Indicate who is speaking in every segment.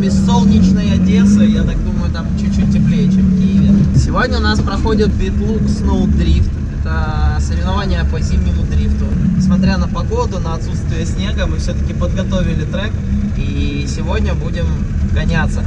Speaker 1: нам из солнечной Одессы. Я так думаю, там чуть-чуть теплее, чем в Киеве. Сегодня у нас проходит Битлук Snow Drift. Это соревнования по зимнему дрифту. Несмотря на погоду, на отсутствие снега, мы все-таки подготовили трек. И сегодня будем гоняться.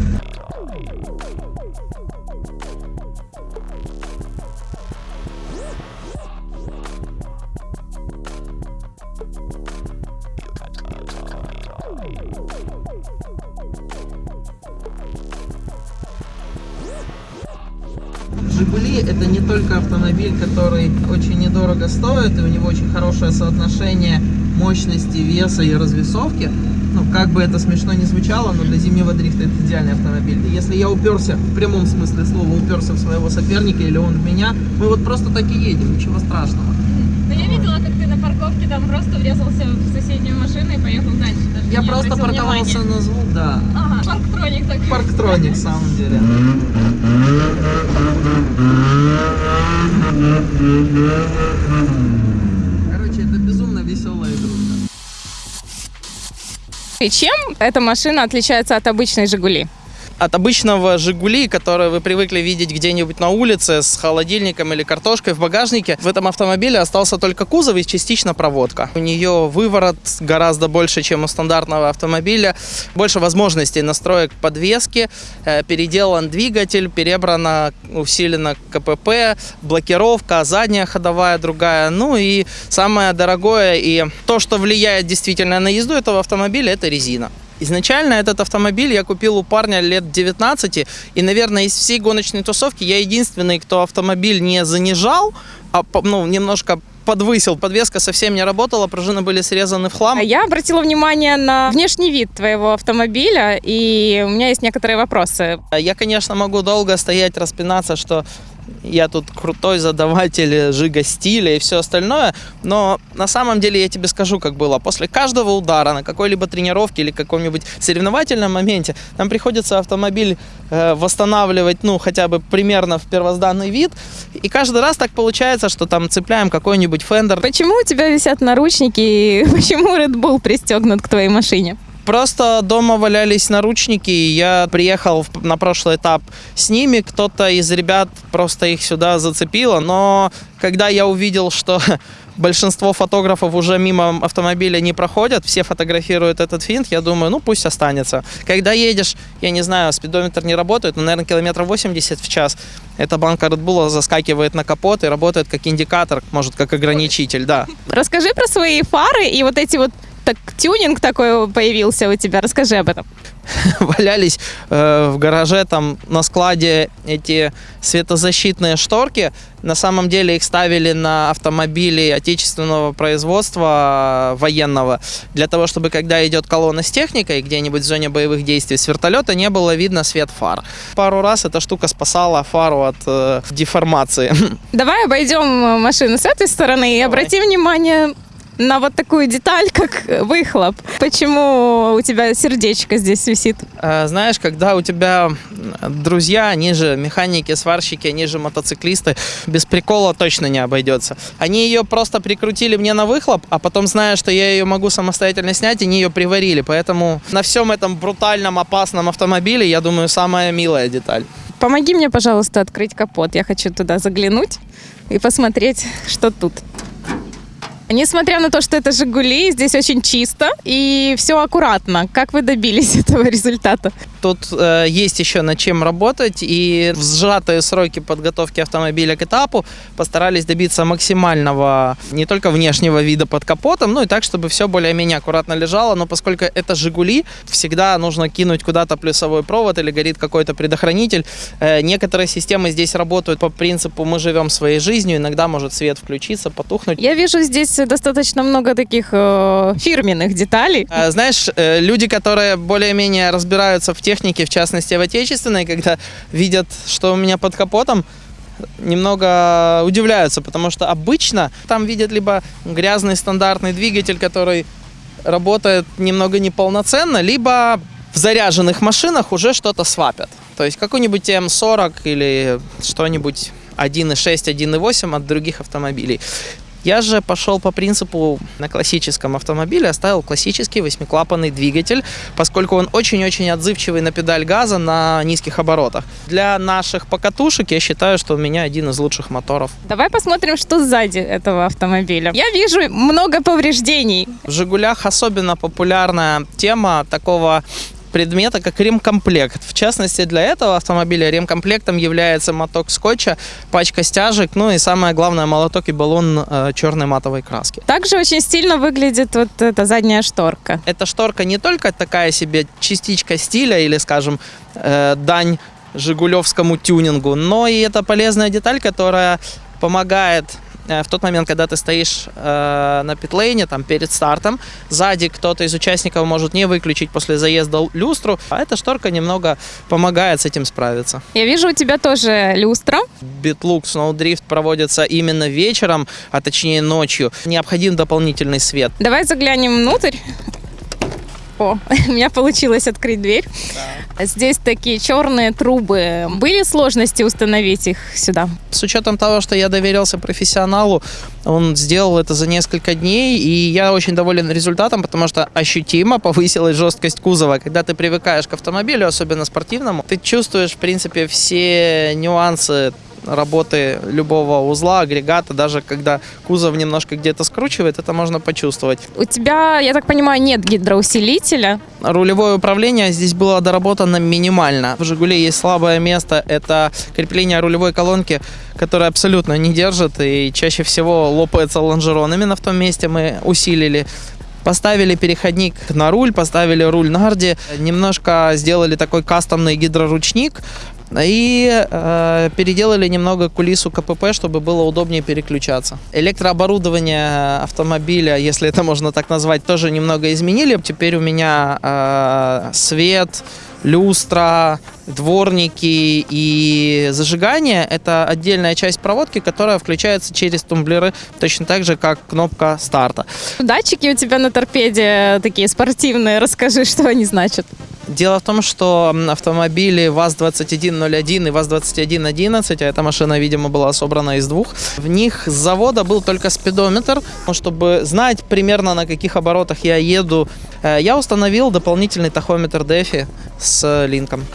Speaker 1: Жигули это не только автомобиль, который очень недорого стоит, и у него очень хорошее соотношение мощности, веса и развесовки. Ну, как бы это смешно не звучало, но для зимнего дрифта это идеальный автомобиль. И если я уперся, в прямом смысле слова, уперся в своего соперника или он в меня, мы вот просто так и едем, ничего страшного.
Speaker 2: Ну, я видела, как ты на парковке там просто врезался в соседнюю машину и поехал дальше. Даже
Speaker 1: Я просто парковался
Speaker 2: внимания.
Speaker 1: на звук, да.
Speaker 2: Ага, парктроник такой.
Speaker 1: Парктроник, в самом деле. Короче, это безумно веселая игрушка.
Speaker 2: И чем эта машина отличается от обычной «Жигули»?
Speaker 1: От обычного «Жигули», который вы привыкли видеть где-нибудь на улице с холодильником или картошкой в багажнике, в этом автомобиле остался только кузов и частично проводка. У нее выворот гораздо больше, чем у стандартного автомобиля, больше возможностей настроек подвески, э, переделан двигатель, перебрано, усилено КПП, блокировка, задняя ходовая другая. Ну и самое дорогое и то, что влияет действительно на езду этого автомобиля, это резина. Изначально этот автомобиль я купил у парня лет 19, и, наверное, из всей гоночной тусовки я единственный, кто автомобиль не занижал, а ну, немножко подвысил. Подвеска совсем не работала, пружины были срезаны в хлам.
Speaker 2: А Я обратила внимание на внешний вид твоего автомобиля, и у меня есть некоторые вопросы.
Speaker 1: Я, конечно, могу долго стоять, распинаться, что я тут крутой задаватель жига стиля и все остальное, но на самом деле я тебе скажу, как было. После каждого удара на какой-либо тренировке или каком-нибудь соревновательном моменте нам приходится автомобиль э, восстанавливать, ну, хотя бы примерно в первозданный вид. И каждый раз так получается, что там цепляем какой-нибудь фендер.
Speaker 2: Почему у тебя висят наручники, и почему Red Bull пристегнут к твоей машине?
Speaker 1: Просто дома валялись наручники, и я приехал на прошлый этап с ними. Кто-то из ребят просто их сюда зацепило, но когда я увидел, что большинство фотографов уже мимо автомобиля не проходят, все фотографируют этот финт, я думаю, ну пусть останется. Когда едешь, я не знаю, спидометр не работает, но, наверное, километров 80 в час, эта банка Red Bull заскакивает на капот и работает как индикатор, может, как ограничитель, да.
Speaker 2: Расскажи про свои фары и вот эти вот так, тюнинг такой появился у тебя. Расскажи об этом.
Speaker 1: валялись э, в гараже, там на складе эти светозащитные шторки. На самом деле их ставили на автомобили отечественного производства э, военного, для того, чтобы когда идет колонна с техникой где-нибудь в зоне боевых действий с вертолета, не было видно свет фар. Пару раз эта штука спасала фару от э, деформации.
Speaker 2: Давай обойдем машину с этой стороны и
Speaker 1: Давай.
Speaker 2: обрати внимание на вот такую деталь, как выхлоп. Почему у тебя сердечко здесь висит?
Speaker 1: Э, Знаешь, когда у тебя друзья, они же механики, сварщики, они же мотоциклисты, без прикола точно не обойдется. Они ее просто прикрутили мне на выхлоп, а потом, зная, что я ее могу самостоятельно снять, они ее приварили. Поэтому на всем этом брутальном, опасном автомобиле, я думаю, самая милая деталь.
Speaker 2: Помоги мне, пожалуйста, открыть капот. Я хочу туда заглянуть и посмотреть, что тут. Несмотря на то, что это «Жигули», здесь очень чисто и все аккуратно. Как вы добились этого результата?
Speaker 1: Тут э, есть еще над чем работать, и в сжатые сроки подготовки автомобиля к этапу постарались добиться максимального не только внешнего вида под капотом, ну и так, чтобы все более-менее аккуратно лежало, но поскольку это «Жигули», всегда нужно кинуть куда-то плюсовой провод или горит какой-то предохранитель. Э, некоторые системы здесь работают по принципу «мы живем своей жизнью», иногда может свет включиться, потухнуть.
Speaker 2: Я вижу здесь достаточно много таких э, фирменных деталей.
Speaker 1: А, Знаешь, э, люди, которые более-менее разбираются в технике, в частности в отечественной, когда видят, что у меня под капотом, немного удивляются, потому что обычно там видят либо грязный стандартный двигатель, который работает немного неполноценно, либо в заряженных машинах уже что-то свапят. То есть какой-нибудь М40 или что-нибудь 1.6, 1.8 от других автомобилей. Я же пошел по принципу на классическом автомобиле, оставил классический восьмиклапанный двигатель, поскольку он очень-очень отзывчивый на педаль газа на низких оборотах. Для наших покатушек я считаю, что у меня один из лучших моторов.
Speaker 2: Давай посмотрим, что сзади этого автомобиля. Я вижу много повреждений.
Speaker 1: В «Жигулях» особенно популярная тема такого предмета, как ремкомплект. В частности, для этого автомобиля ремкомплектом является моток скотча, пачка стяжек, ну и самое главное, молоток и баллон э, черной матовой краски.
Speaker 2: Также очень стильно выглядит вот эта задняя шторка.
Speaker 1: Эта шторка не только такая себе частичка стиля или, скажем, э, дань жигулевскому тюнингу, но и это полезная деталь, которая помогает в тот момент, когда ты стоишь э, на питлейне, там, перед стартом, сзади кто-то из участников может не выключить после заезда люстру, а эта шторка немного помогает с этим справиться.
Speaker 2: Я вижу у тебя тоже люстра.
Speaker 1: Битлук Snowdrift проводится именно вечером, а точнее ночью. Необходим дополнительный свет.
Speaker 2: Давай заглянем внутрь. О, у меня получилось открыть дверь. Да. Здесь такие черные трубы. Были сложности установить их сюда?
Speaker 1: С учетом того, что я доверился профессионалу, он сделал это за несколько дней, и я очень доволен результатом, потому что ощутимо повысилась жесткость кузова. Когда ты привыкаешь к автомобилю, особенно спортивному, ты чувствуешь, в принципе, все нюансы работы любого узла, агрегата, даже когда кузов немножко где-то скручивает, это можно почувствовать.
Speaker 2: У тебя, я так понимаю, нет гидроусилителя?
Speaker 1: Рулевое управление здесь было доработано минимально. В «Жигуле» есть слабое место, это крепление рулевой колонки, которое абсолютно не держит и чаще всего лопается лонжерон. Именно в том месте мы усилили Поставили переходник на руль, поставили руль на гарде, немножко сделали такой кастомный гидроручник, и э, переделали немного кулису КПП, чтобы было удобнее переключаться. Электрооборудование автомобиля, если это можно так назвать, тоже немного изменили. Теперь у меня э, свет, люстра, дворники и зажигание – это отдельная часть проводки, которая включается через тумблеры, точно так же, как кнопка старта.
Speaker 2: Датчики у тебя на торпеде такие спортивные. Расскажи, что они значат.
Speaker 1: Дело в том, что автомобили ВАЗ-2101 и ВАЗ-2111, а эта машина, видимо, была собрана из двух, в них с завода был только спидометр, чтобы знать примерно на каких оборотах я еду. Э, я установил дополнительный тахометр DEFI с линком.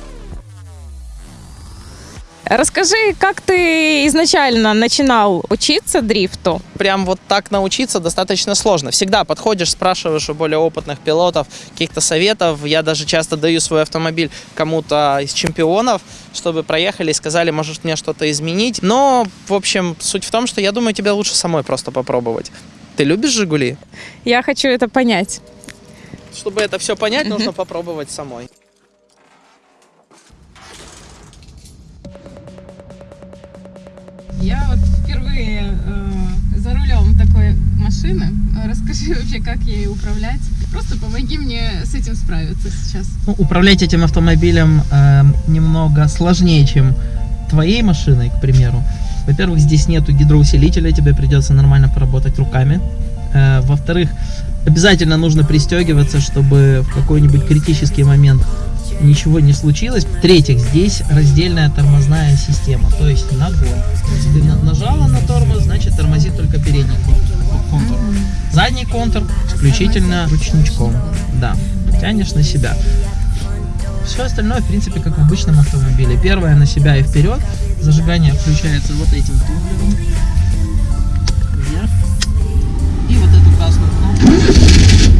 Speaker 2: Расскажи, как ты изначально начинал учиться дрифту?
Speaker 1: Прям вот так научиться достаточно сложно. Всегда подходишь, спрашиваешь у более опытных пилотов каких-то советов. Я даже часто даю свой автомобиль кому-то из чемпионов, чтобы проехали и сказали, может мне что-то изменить. Но, в общем, суть в том, что я думаю, тебе лучше самой просто попробовать. Ты любишь «Жигули»?
Speaker 2: Я хочу это понять.
Speaker 1: Чтобы это все понять, нужно попробовать самой.
Speaker 2: Я вот впервые э, за рулем такой машины. Расскажи вообще, как ей управлять. Просто помоги мне с этим справиться сейчас.
Speaker 1: Ну, управлять этим автомобилем э, немного сложнее, чем твоей машиной, к примеру. Во-первых, здесь нету гидроусилителя, тебе придется нормально поработать руками. Э, Во-вторых, обязательно нужно пристегиваться, чтобы в какой-нибудь критический момент ничего не случилось. В-третьих, здесь раздельная тормозная система, то есть ногой. Если ты нажала на тормоз, значит тормозит только передний контур. Задний контур исключительно ручничком. Да, тянешь на себя. Все остальное, в принципе, как в обычном автомобиле. Первое на себя и вперед. Зажигание включается вот этим тумблером. Вверх. И вот эту красную кнопку.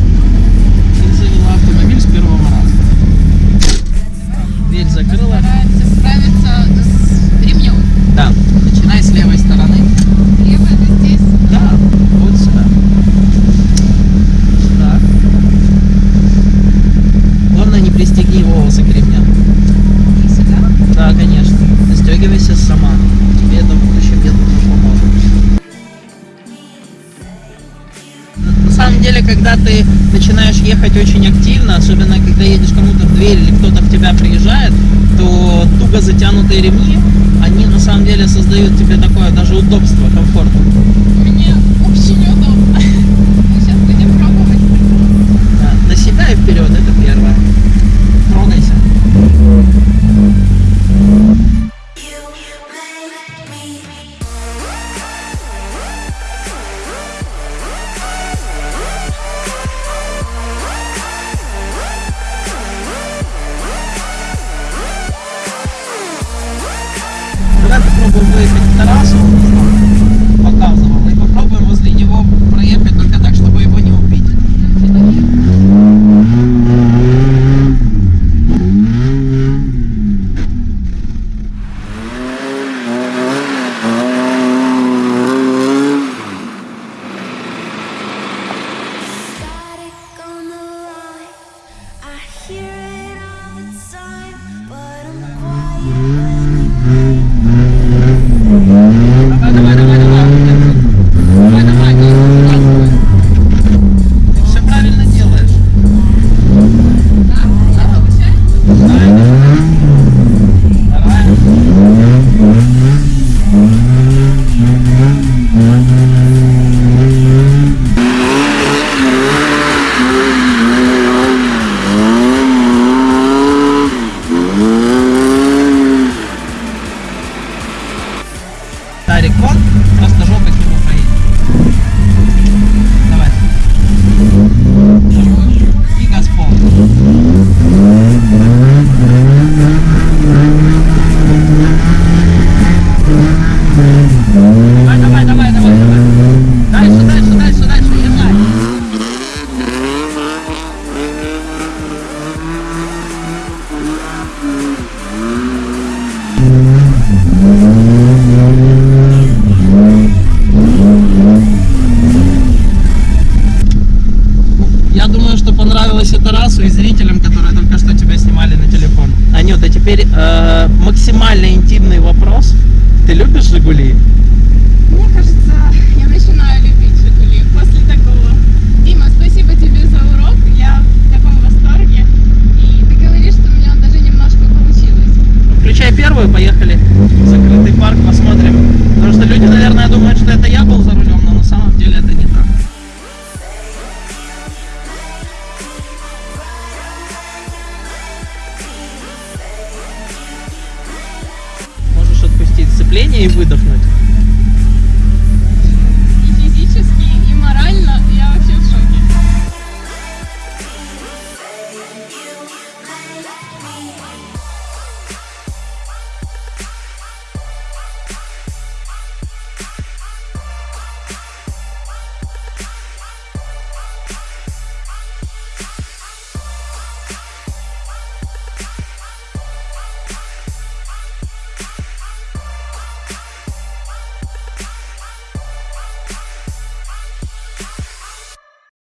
Speaker 1: дверь закрыла.
Speaker 2: Старается справиться с ремнем.
Speaker 1: Да, начинай с левой стороны.
Speaker 2: Левая это здесь?
Speaker 1: Да, вот сюда. Сюда. Главное, не пристегни волосы к ремням.
Speaker 2: И сюда?
Speaker 1: Да, конечно. Застегивайся сама. Когда ты начинаешь ехать очень активно, особенно когда едешь кому-то в дверь или кто-то в тебя приезжает, то туго затянутые ремни, они на самом деле создают тебе такое даже удобство, комфорт. вы, блядь, пидорасов. Максимально интимный вопрос. Ты любишь Жигули?